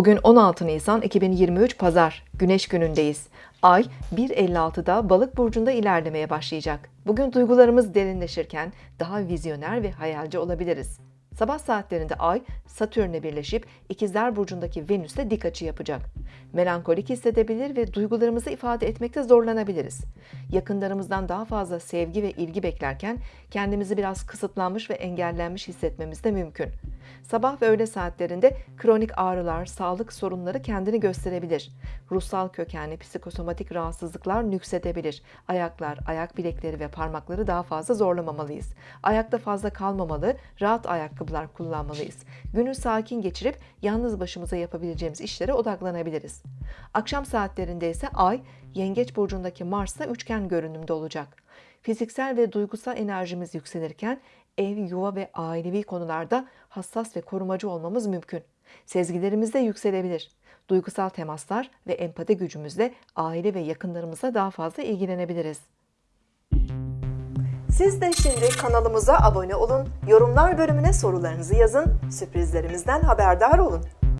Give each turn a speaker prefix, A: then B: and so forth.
A: Bugün 16 Nisan 2023 Pazar, Güneş günündeyiz. Ay 1.56'da Balık burcunda ilerlemeye başlayacak. Bugün duygularımız derinleşirken daha vizyoner ve hayalci olabiliriz. Sabah saatlerinde Ay, Satürn'le birleşip İkizler Burcu'ndaki Venüs'le dik açı yapacak. Melankolik hissedebilir ve duygularımızı ifade etmekte zorlanabiliriz. Yakınlarımızdan daha fazla sevgi ve ilgi beklerken kendimizi biraz kısıtlanmış ve engellenmiş hissetmemiz de mümkün. Sabah ve öğle saatlerinde kronik ağrılar, sağlık sorunları kendini gösterebilir. Ruhsal kökenli psikosomatik rahatsızlıklar nüksedebilir. Ayaklar, ayak bilekleri ve parmakları daha fazla zorlamamalıyız. Ayakta fazla kalmamalı, rahat ayakkabılar kullanmalıyız. Günü sakin geçirip yalnız başımıza yapabileceğimiz işlere odaklanabiliriz. Akşam saatlerinde ise Ay, Yengeç burcundaki Mars'la üçgen görünümde olacak. Fiziksel ve duygusal enerjimiz yükselirken ev, yuva ve ailevi konularda hassas ve korumacı olmamız mümkün. Sezgilerimiz de yükselebilir. Duygusal temaslar ve empati gücümüzle aile ve yakınlarımıza daha fazla ilgilenebiliriz. Siz de şimdi kanalımıza abone olun, yorumlar bölümüne sorularınızı yazın, sürprizlerimizden haberdar olun.